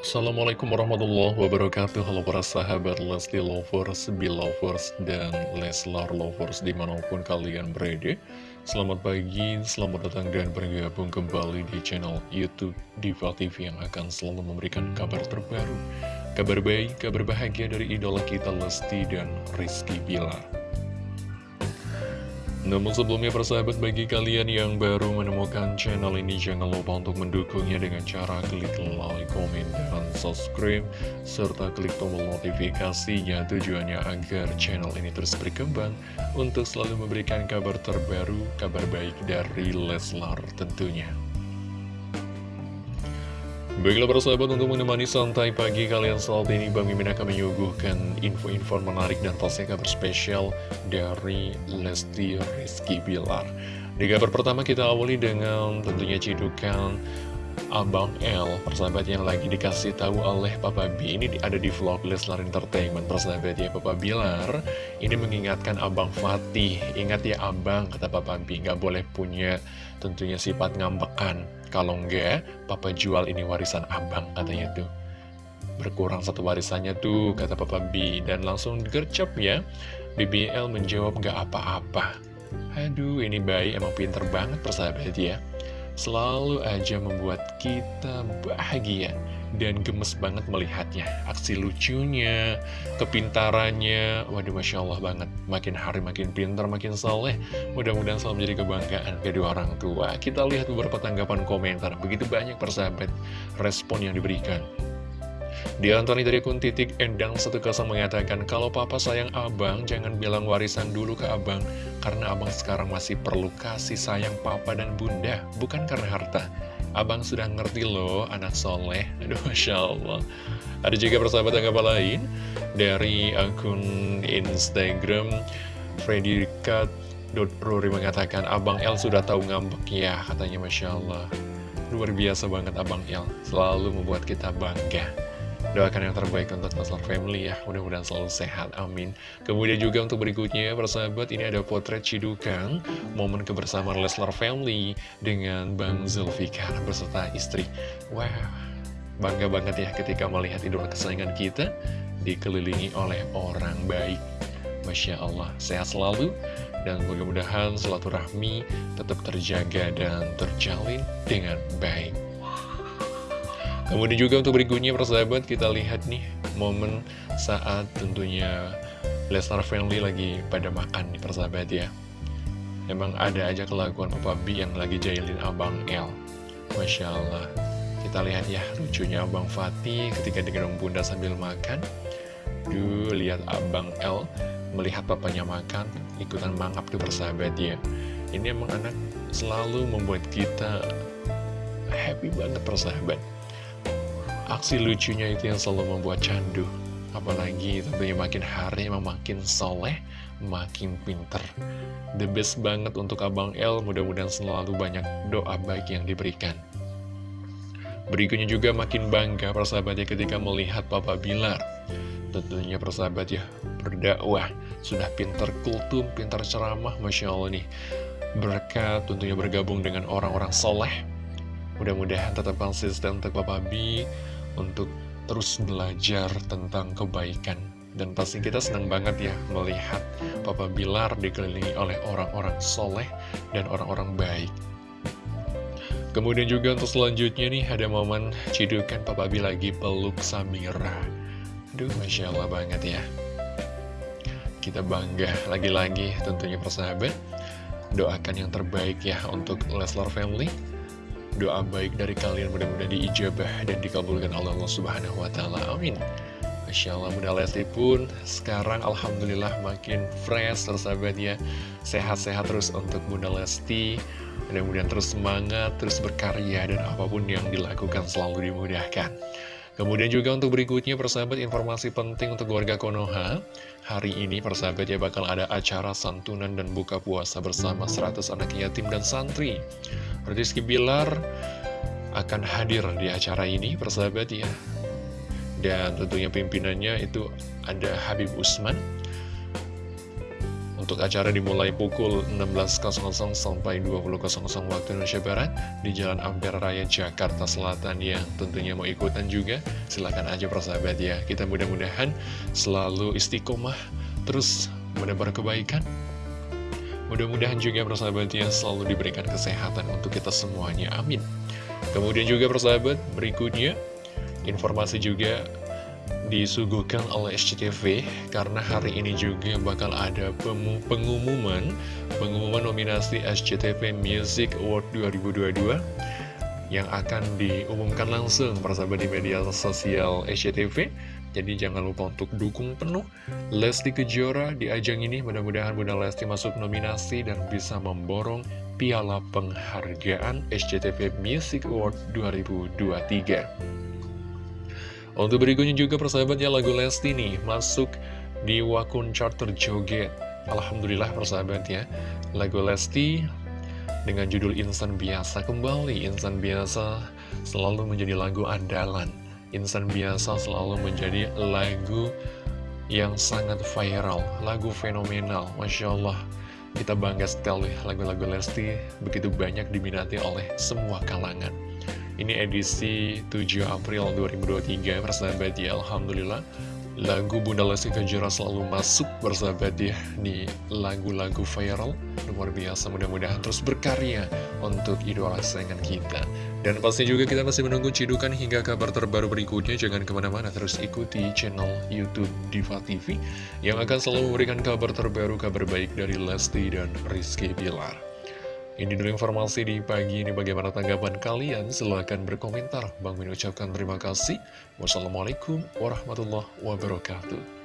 Assalamualaikum warahmatullahi wabarakatuh. Halo para sahabat Lesti Lovers, Belovers, dan Leslar Lovers di mana pun kalian berada. Selamat pagi, selamat datang dan bergabung kembali di channel Youtube Diva TV yang akan selalu memberikan kabar terbaru Kabar baik, kabar bahagia dari idola kita Lesti dan Rizky Bilar namun sebelumnya persahabat bagi kalian yang baru menemukan channel ini jangan lupa untuk mendukungnya dengan cara klik like, komen, dan subscribe serta klik tombol notifikasinya tujuannya agar channel ini terus berkembang untuk selalu memberikan kabar terbaru, kabar baik dari Leslar tentunya. Baiklah para sahabat untuk menemani santai pagi kalian saat ini Bang Mimin akan menyuguhkan info-info menarik dan pastinya kabar spesial dari Lesti Rizky Bilar. Di kabar pertama kita awali dengan tentunya cidukan Abang L, persahabat yang lagi dikasih tahu oleh Papa B Ini ada di vlog Leslar Entertainment, persahabat ya Papa Bilar Ini mengingatkan Abang Fatih Ingat ya Abang, kata Papa B, nggak boleh punya tentunya sifat ngambekan kalau enggak, papa jual ini warisan abang katanya tuh. Berkurang satu warisannya tuh, kata papa B. Dan langsung gercep ya. BBL menjawab nggak apa-apa. Aduh, ini bayi emang pinter banget persahabat ya. Selalu aja membuat kita bahagia dan gemes banget melihatnya. Aksi lucunya, kepintarannya, waduh Masya Allah banget. Makin hari makin pintar, makin soleh. Mudah-mudahan selalu menjadi kebanggaan kedua orang tua. Kita lihat beberapa tanggapan komentar. Begitu banyak persahabat respon yang diberikan. Di antaranya dari akun titik Endang 10 mengatakan, Kalau papa sayang abang, jangan bilang warisan dulu ke abang, karena abang sekarang masih perlu kasih sayang papa dan bunda, bukan karena harta. Abang sudah ngerti loh, anak soleh. Aduh, Masya Allah. Ada juga persahabat apa lain dari akun Instagram Freddy Cut Rory mengatakan, Abang El sudah tahu ngambek ya, katanya Masya Allah. Luar biasa banget Abang El, selalu membuat kita bangga. Doakan yang terbaik untuk Leslar Family ya. Mudah-mudahan selalu sehat, amin. Kemudian juga untuk berikutnya persahabat Ini ada potret Cidukan Momen kebersamaan Leslar Family Dengan Bang Zulfikar beserta istri. Wow Bangga banget ya ketika melihat idola kesayangan kita Dikelilingi oleh orang baik. Masya Allah Sehat selalu Dan mudah-mudahan rahmi tetap terjaga dan terjalin dengan baik Kemudian juga untuk berikutnya persahabat kita lihat nih momen saat tentunya Lesnar Family lagi pada makan nih persahabat ya. Emang ada aja kelakuan Papa B yang lagi jailin Abang L. Masya Allah. Kita lihat ya lucunya Abang Fatih ketika digendong bunda sambil makan. Duh lihat Abang L melihat papanya makan ikutan mangap tuh persahabat ya. Ini emang anak selalu membuat kita happy banget persahabat Aksi lucunya itu yang selalu membuat candu. Apalagi tentunya makin hari emang makin soleh Makin pinter. The best banget untuk Abang L Mudah-mudahan selalu banyak doa baik yang diberikan. Berikutnya juga makin bangga persahabatnya ketika melihat Papa Bilar. Tentunya persahabat ya berdakwah. Sudah pinter kultum, pinter ceramah Masya Allah nih. Berkat tentunya bergabung dengan orang-orang soleh. Mudah-mudahan tetap konsisten untuk Papa B untuk terus belajar tentang kebaikan. Dan pasti kita senang banget ya melihat Papa Bilar dikelilingi oleh orang-orang soleh dan orang-orang baik. Kemudian juga untuk selanjutnya nih ada momen cidukan Papa B lagi peluk Samira. Duh, Masya Allah banget ya. Kita bangga lagi-lagi tentunya persahabat. Doakan yang terbaik ya untuk Leslar Family doa baik dari kalian mudah-mudahan diijabah dan dikabulkan Allah Subhanahu wa taala. Amin. Masya Allah Bunda Lesti pun sekarang Alhamdulillah makin fresh tersahabat ya Sehat-sehat terus untuk Bunda Lesti Mudah-mudahan terus semangat, terus berkarya Dan apa pun yang dilakukan selalu dimudahkan Kemudian juga untuk berikutnya persahabat informasi penting untuk warga Konoha. Hari ini persahabat ya bakal ada acara santunan dan buka puasa bersama 100 anak yatim dan santri. Rizky Bilar akan hadir di acara ini persahabat ya. Dan tentunya pimpinannya itu ada Habib Usman untuk acara dimulai pukul 16.00 sampai 20.00 waktu Indonesia Barat di Jalan Ampera Raya Jakarta Selatan. Yang tentunya mau ikutan juga. Silahkan aja persahabat ya. Kita mudah-mudahan selalu istiqomah terus menebar kebaikan. Mudah-mudahan juga persahabat ya selalu diberikan kesehatan untuk kita semuanya. Amin. Kemudian juga persahabat berikutnya informasi juga disuguhkan oleh SCTV karena hari ini juga bakal ada pengumuman pengumuman nominasi SCTV Music Award 2022 yang akan diumumkan langsung persahabat di media sosial SCTV jadi jangan lupa untuk dukung penuh Lesti Kejora di ajang ini. Mudah-mudahan Bunda Lesti masuk nominasi dan bisa memborong piala penghargaan SCTV Music Award 2023 untuk berikutnya juga persahabatnya lagu Lesti nih masuk di Wakun Charter Joget. Alhamdulillah persahabatnya lagu Lesti dengan judul Insan Biasa kembali. Insan Biasa selalu menjadi lagu andalan. Insan Biasa selalu menjadi lagu yang sangat viral, lagu fenomenal. Masya Allah, kita bangga sekali lagu-lagu Lesti begitu banyak diminati oleh semua kalangan. Ini edisi 7 April 2023 Persahabat ya Alhamdulillah Lagu Bunda Lesti Kejora selalu masuk bersahabat ya. Di lagu-lagu viral Luar biasa. Mudah-mudahan terus berkarya Untuk idola kesayangan kita. Dan pasti juga kita masih menunggu cidukan hingga kabar terbaru berikutnya. Jangan ke mana-mana terus ikuti channel Youtube Diva TV Yang akan selalu memberikan kabar terbaru Kabar baik dari Lesti dan Rizky Bilar ini dulu informasi di pagi ini bagaimana tanggapan kalian? Silahkan berkomentar. Bang Min ucapkan terima kasih. Wassalamualaikum warahmatullahi wabarakatuh.